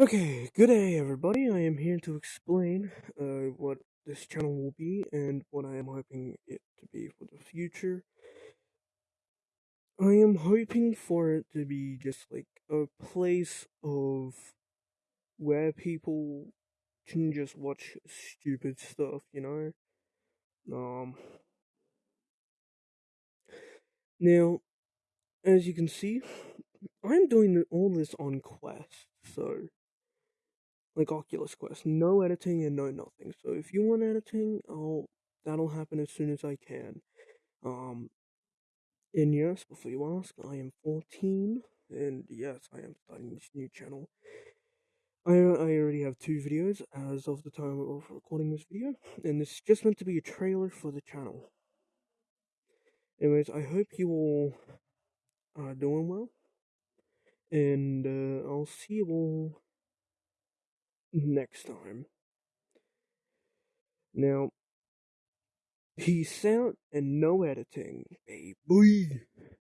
Okay, good day everybody. I am here to explain uh, what this channel will be and what I am hoping it to be for the future. I am hoping for it to be just like a place of where people can just watch stupid stuff, you know? Um Now, as you can see, I'm doing all this on Quest, so like Oculus Quest. No editing and no nothing. So if you want editing, I'll that'll happen as soon as I can. Um, and yes, before you ask, I am 14, and yes, I am starting this new channel. I I already have two videos as of the time of recording this video, and this is just meant to be a trailer for the channel. Anyways, I hope you all are doing well, and uh, I'll see you all next time. Now, peace out and no editing, baby.